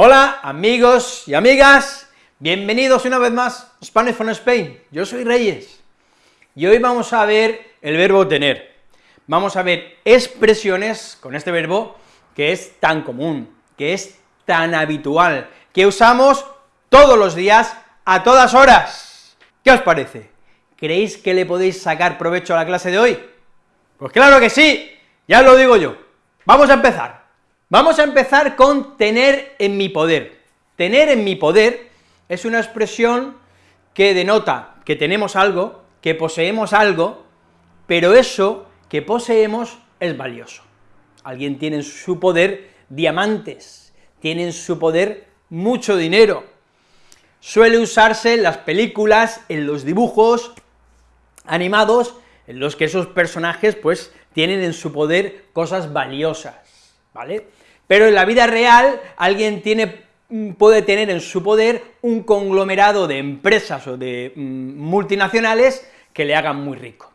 Hola amigos y amigas, bienvenidos una vez más a Spanish from Spain, yo soy Reyes, y hoy vamos a ver el verbo tener, vamos a ver expresiones con este verbo que es tan común, que es tan habitual, que usamos todos los días, a todas horas. ¿Qué os parece? ¿Creéis que le podéis sacar provecho a la clase de hoy? Pues claro que sí, ya lo digo yo. Vamos a empezar. Vamos a empezar con tener en mi poder. Tener en mi poder es una expresión que denota que tenemos algo, que poseemos algo, pero eso que poseemos es valioso. Alguien tiene en su poder diamantes, tiene en su poder mucho dinero. Suele usarse en las películas, en los dibujos animados, en los que esos personajes, pues, tienen en su poder cosas valiosas, ¿vale? Pero en la vida real, alguien mm, puede tener en su poder un conglomerado de empresas o de mm, multinacionales que le hagan muy rico.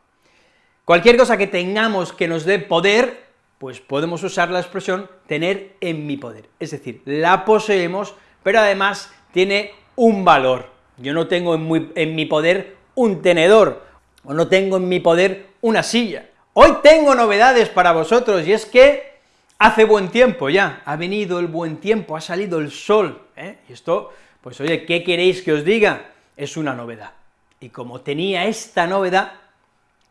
Cualquier cosa que tengamos que nos dé poder, pues podemos usar la expresión tener en mi poder, es decir, la poseemos, pero además tiene un valor. Yo no tengo en, en mi poder un tenedor, o no tengo en mi poder una silla. Hoy tengo novedades para vosotros, y es que hace buen tiempo ya, ha venido el buen tiempo, ha salido el sol, ¿eh? y esto, pues oye, ¿qué queréis que os diga? Es una novedad. Y como tenía esta novedad,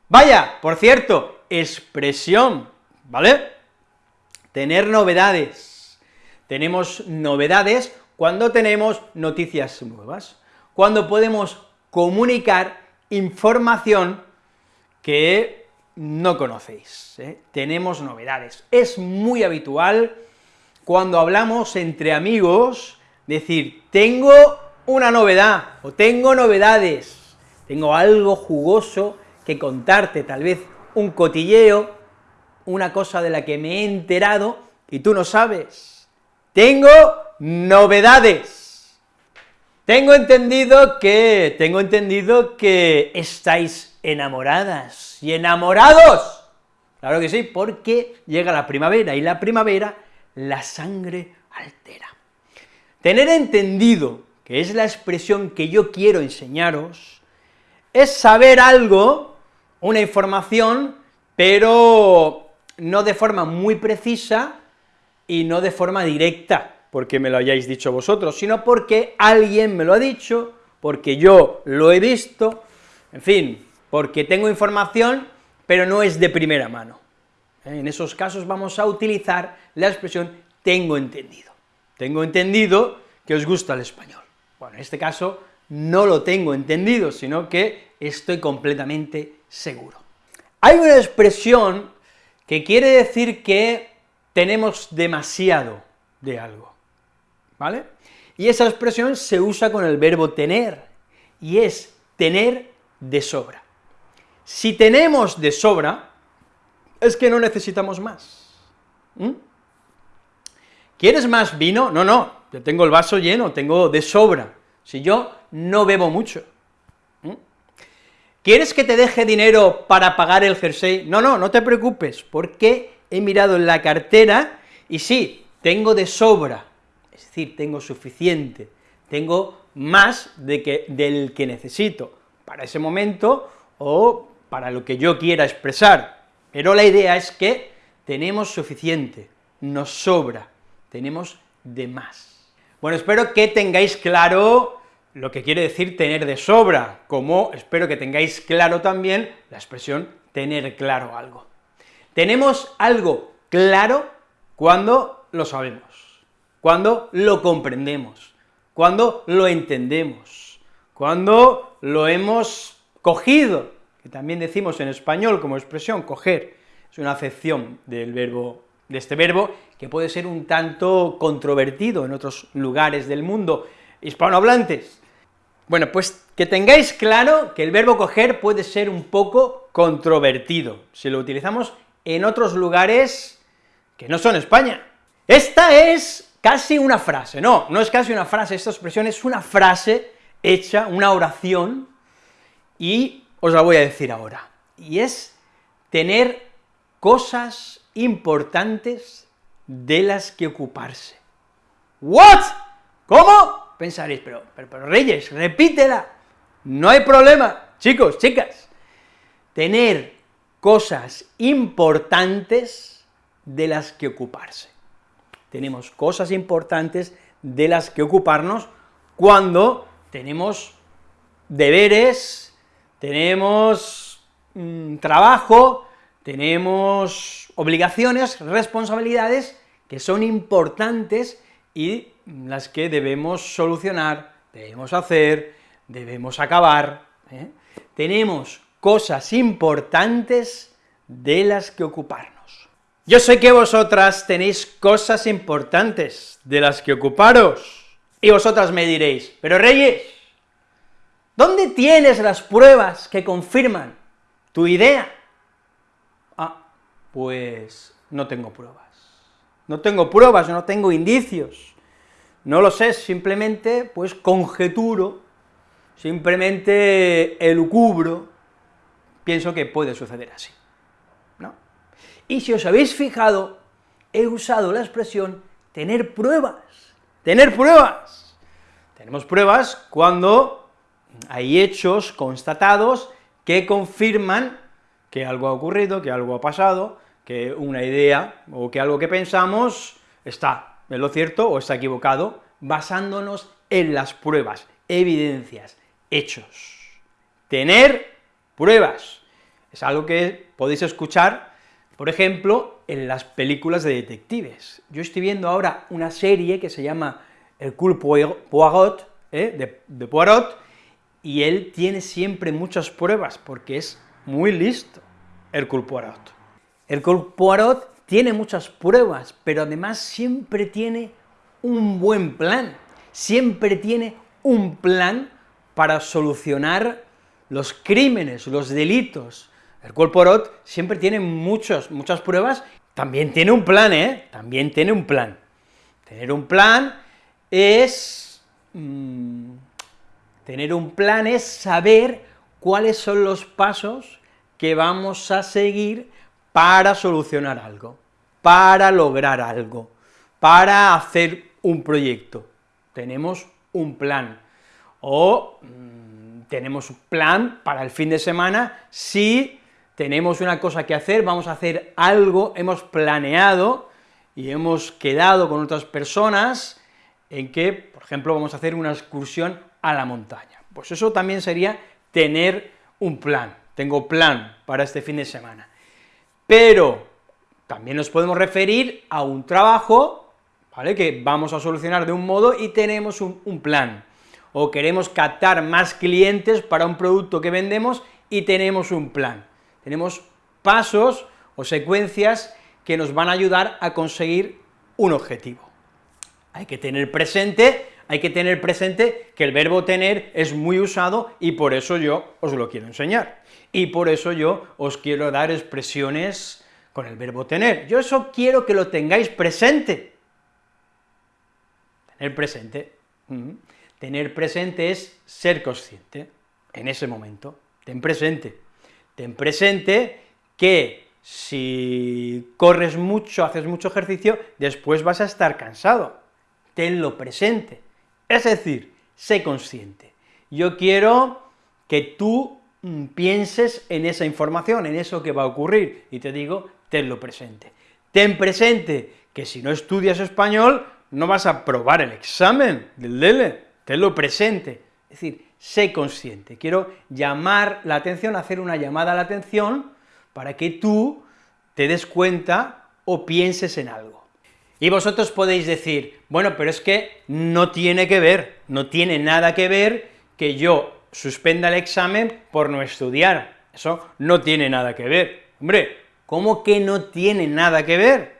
vaya, por cierto, expresión, ¿vale? Tener novedades. Tenemos novedades cuando tenemos noticias nuevas, cuando podemos comunicar información que no conocéis, ¿eh? tenemos novedades. Es muy habitual cuando hablamos entre amigos, decir, tengo una novedad, o tengo novedades, tengo algo jugoso que contarte, tal vez un cotilleo, una cosa de la que me he enterado y tú no sabes. Tengo novedades. Tengo entendido que, tengo entendido que estáis enamoradas y enamorados. Claro que sí, porque llega la primavera, y la primavera la sangre altera. Tener entendido, que es la expresión que yo quiero enseñaros, es saber algo, una información, pero no de forma muy precisa y no de forma directa, porque me lo hayáis dicho vosotros, sino porque alguien me lo ha dicho, porque yo lo he visto, en fin, porque tengo información, pero no es de primera mano. ¿Eh? En esos casos vamos a utilizar la expresión tengo entendido. Tengo entendido que os gusta el español. Bueno, en este caso no lo tengo entendido, sino que estoy completamente seguro. Hay una expresión que quiere decir que tenemos demasiado de algo, Y esa expresión se usa con el verbo tener, y es tener de sobra. Si tenemos de sobra, es que no necesitamos más. ¿Mm? ¿Quieres más vino? No, no, yo tengo el vaso lleno, tengo de sobra, si yo no bebo mucho. ¿Mm? ¿Quieres que te deje dinero para pagar el jersey? No, no, no te preocupes, porque he mirado en la cartera y sí, tengo de sobra, es decir, tengo suficiente, tengo más de que, del que necesito para ese momento o para lo que yo quiera expresar, pero la idea es que tenemos suficiente, nos sobra, tenemos de más. Bueno, espero que tengáis claro lo que quiere decir tener de sobra, como espero que tengáis claro también la expresión tener claro algo. Tenemos algo claro cuando lo sabemos, cuando lo comprendemos, cuando lo entendemos, cuando lo hemos cogido, que también decimos en español como expresión coger, es una acepción del verbo, de este verbo, que puede ser un tanto controvertido en otros lugares del mundo hispanohablantes. Bueno, pues que tengáis claro que el verbo coger puede ser un poco controvertido, si lo utilizamos en otros lugares que no son España. Esta es casi una frase, no, no es casi una frase, esta expresión es una frase hecha, una oración, y os la voy a decir ahora, y es tener cosas importantes de las que ocuparse. ¿What? ¿Cómo? Pensaréis, pero, pero, pero Reyes, repítela. No hay problema, chicos, chicas. Tener cosas importantes de las que ocuparse. Tenemos cosas importantes de las que ocuparnos cuando tenemos deberes, tenemos mm, trabajo, tenemos obligaciones, responsabilidades que son importantes y las que debemos solucionar, debemos hacer, debemos acabar. ¿eh? Tenemos cosas importantes de las que ocuparnos. Yo sé que vosotras tenéis cosas importantes de las que ocuparos, y vosotras me diréis, pero Reyes, ¿dónde tienes las pruebas que confirman tu idea? Ah, pues no tengo pruebas. No tengo pruebas, no tengo indicios. No lo sé, simplemente, pues, conjeturo, simplemente elucubro, pienso que puede suceder así. Y si os habéis fijado, he usado la expresión tener pruebas, tener pruebas. Tenemos pruebas cuando hay hechos constatados que confirman que algo ha ocurrido, que algo ha pasado, que una idea o que algo que pensamos está en lo cierto o está equivocado, basándonos en las pruebas, evidencias, hechos. Tener pruebas. Es algo que podéis escuchar, por ejemplo, en las películas de detectives. Yo estoy viendo ahora una serie que se llama El Cool Poirot, ¿eh? de, de Poirot, y él tiene siempre muchas pruebas, porque es muy listo, el Poirot. El Poirot tiene muchas pruebas, pero además siempre tiene un buen plan, siempre tiene un plan para solucionar los crímenes, los delitos. El Poirot siempre tiene muchos, muchas pruebas, también tiene un plan, ¿eh? También tiene un plan. Tener un plan es... Mmm, tener un plan es saber cuáles son los pasos que vamos a seguir para solucionar algo, para lograr algo, para hacer un proyecto. Tenemos un plan, o mmm, tenemos un plan para el fin de semana, si tenemos una cosa que hacer, vamos a hacer algo, hemos planeado y hemos quedado con otras personas en que, por ejemplo, vamos a hacer una excursión a la montaña. Pues eso también sería tener un plan, tengo plan para este fin de semana pero también nos podemos referir a un trabajo, ¿vale?, que vamos a solucionar de un modo y tenemos un, un plan, o queremos captar más clientes para un producto que vendemos y tenemos un plan. Tenemos pasos o secuencias que nos van a ayudar a conseguir un objetivo. Hay que tener presente, hay que tener presente que el verbo tener es muy usado y por eso yo os lo quiero enseñar y por eso yo os quiero dar expresiones con el verbo tener. Yo eso quiero que lo tengáis presente. Tener presente. Tener presente es ser consciente en ese momento. Ten presente. Ten presente que si corres mucho, haces mucho ejercicio, después vas a estar cansado. Tenlo presente. Es decir, sé consciente. Yo quiero que tú Mm, pienses en esa información, en eso que va a ocurrir, y te digo, tenlo presente. Ten presente que si no estudias español, no vas a probar el examen del DELE, tenlo presente, es decir, sé consciente, quiero llamar la atención, hacer una llamada a la atención, para que tú te des cuenta o pienses en algo. Y vosotros podéis decir, bueno, pero es que no tiene que ver, no tiene nada que ver que yo suspenda el examen por no estudiar. Eso no tiene nada que ver. Hombre, ¿cómo que no tiene nada que ver?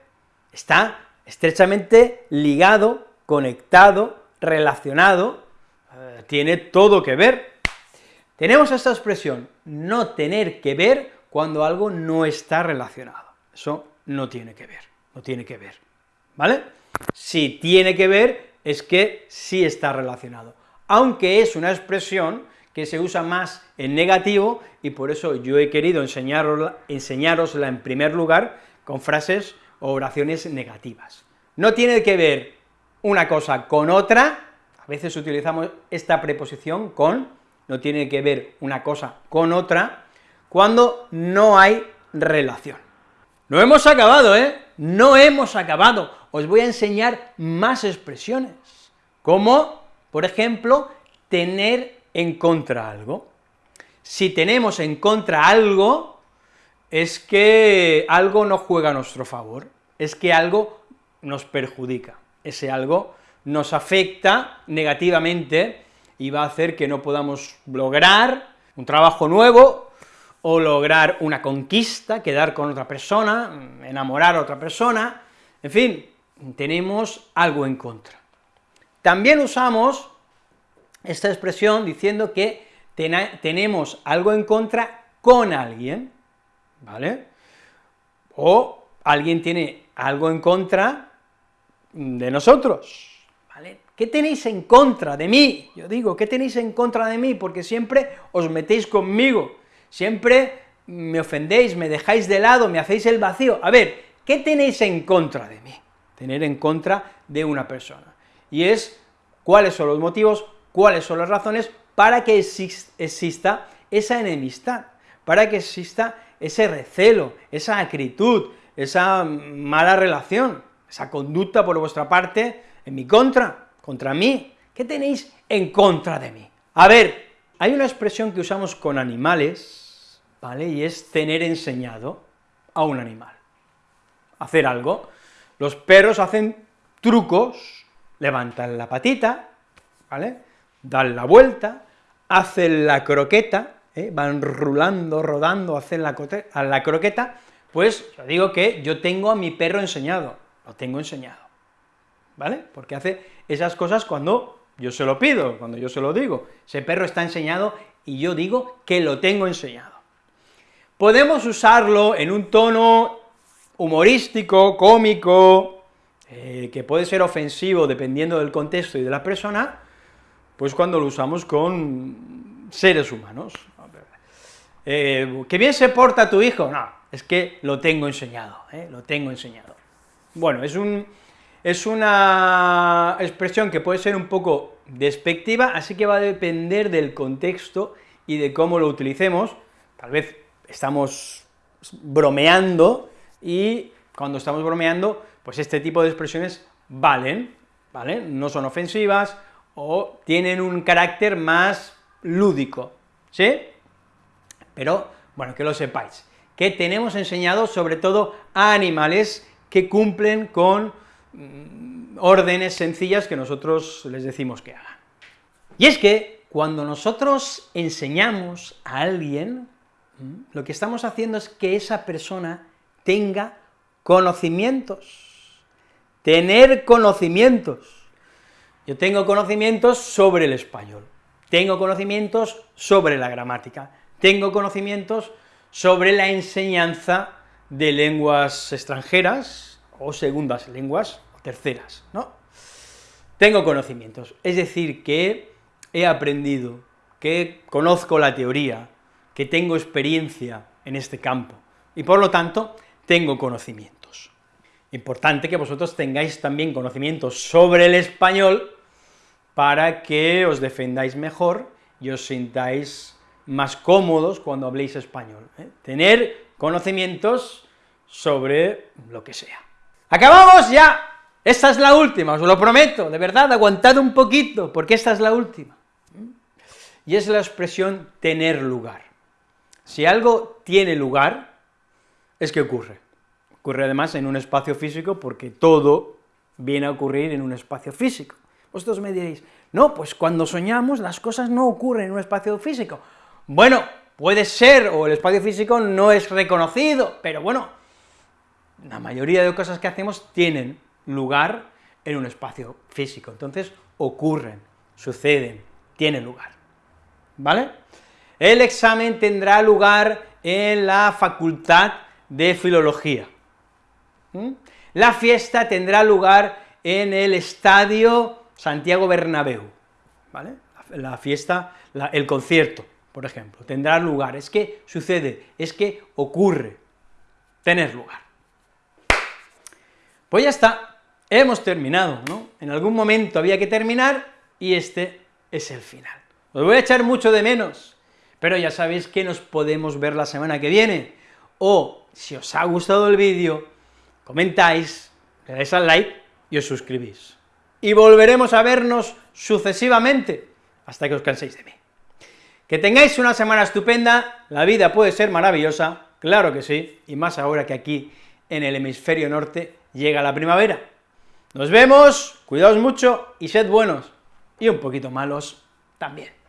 Está estrechamente ligado, conectado, relacionado, tiene todo que ver. Tenemos esta expresión, no tener que ver, cuando algo no está relacionado. Eso no tiene que ver, no tiene que ver, ¿vale? Si tiene que ver, es que sí está relacionado, aunque es una expresión que se usa más en negativo, y por eso yo he querido enseñarosla, enseñárosla en primer lugar con frases o oraciones negativas. No tiene que ver una cosa con otra, a veces utilizamos esta preposición con, no tiene que ver una cosa con otra, cuando no hay relación. No hemos acabado, ¿eh? No hemos acabado. Os voy a enseñar más expresiones, como, por ejemplo, tener en contra algo. Si tenemos en contra algo, es que algo no juega a nuestro favor, es que algo nos perjudica, ese algo nos afecta negativamente y va a hacer que no podamos lograr un trabajo nuevo, o lograr una conquista, quedar con otra persona, enamorar a otra persona, en fin, tenemos algo en contra. También usamos esta expresión diciendo que tenemos algo en contra con alguien, ¿vale? O alguien tiene algo en contra de nosotros. ¿Qué tenéis en contra de mí? Yo digo, ¿qué tenéis en contra de mí? Porque siempre os metéis conmigo, siempre me ofendéis, me dejáis de lado, me hacéis el vacío. A ver, ¿qué tenéis en contra de mí? Tener en contra de una persona. Y es cuáles son los motivos, cuáles son las razones para que exista esa enemistad, para que exista ese recelo, esa acritud, esa mala relación, esa conducta por vuestra parte en mi contra, contra mí. ¿Qué tenéis en contra de mí? A ver, hay una expresión que usamos con animales, ¿vale? Y es tener enseñado a un animal. Hacer algo. Los perros hacen trucos, levantan la patita, ¿vale? Dan la vuelta, hacen la croqueta, ¿eh? van rulando, rodando, hacen la, la croqueta, pues yo digo que yo tengo a mi perro enseñado, lo tengo enseñado, ¿vale? Porque hace esas cosas cuando yo se lo pido, cuando yo se lo digo, ese perro está enseñado y yo digo que lo tengo enseñado. Podemos usarlo en un tono humorístico, cómico, eh, que puede ser ofensivo dependiendo del contexto y de la persona, pues cuando lo usamos con seres humanos. Eh, ¿Que bien se porta tu hijo? No, es que lo tengo enseñado, ¿eh? lo tengo enseñado. Bueno, es, un, es una expresión que puede ser un poco despectiva, así que va a depender del contexto y de cómo lo utilicemos, tal vez estamos bromeando, y cuando estamos bromeando, pues este tipo de expresiones valen, ¿vale? No son ofensivas, o tienen un carácter más lúdico, ¿sí? Pero, bueno, que lo sepáis, que tenemos enseñado sobre todo a animales que cumplen con órdenes sencillas que nosotros les decimos que hagan. Y es que cuando nosotros enseñamos a alguien, lo que estamos haciendo es que esa persona tenga conocimientos, tener conocimientos. Yo tengo conocimientos sobre el español, tengo conocimientos sobre la gramática, tengo conocimientos sobre la enseñanza de lenguas extranjeras, o segundas lenguas, o terceras, ¿no? Tengo conocimientos, es decir, que he aprendido, que conozco la teoría, que tengo experiencia en este campo, y por lo tanto tengo conocimientos. Importante que vosotros tengáis también conocimientos sobre el español para que os defendáis mejor y os sintáis más cómodos cuando habléis español. ¿eh? Tener conocimientos sobre lo que sea. ¡Acabamos ya! Esta es la última, os lo prometo, de verdad, aguantad un poquito, porque esta es la última. Y es la expresión tener lugar. Si algo tiene lugar, es que ocurre. Ocurre además en un espacio físico porque todo viene a ocurrir en un espacio físico. Vosotros me diréis, no, pues cuando soñamos las cosas no ocurren en un espacio físico. Bueno, puede ser, o el espacio físico no es reconocido, pero bueno, la mayoría de cosas que hacemos tienen lugar en un espacio físico, entonces ocurren, suceden, tienen lugar, ¿vale? El examen tendrá lugar en la Facultad de Filología. ¿Mm? La fiesta tendrá lugar en el Estadio Santiago Bernabéu, ¿vale? La fiesta, el concierto, por ejemplo, tendrá lugar, es que sucede, es que ocurre, tener lugar. Pues ya está, hemos terminado, ¿no? En algún momento había que terminar, y este es el final. Os voy a echar mucho de menos, pero ya sabéis que nos podemos ver la semana que viene, o si os ha gustado el vídeo, comentáis, le dais al like y os suscribís. Y volveremos a vernos sucesivamente, hasta que os canséis de mí. Que tengáis una semana estupenda, la vida puede ser maravillosa, claro que sí, y más ahora que aquí, en el hemisferio norte, llega la primavera. Nos vemos, cuidaos mucho y sed buenos, y un poquito malos también.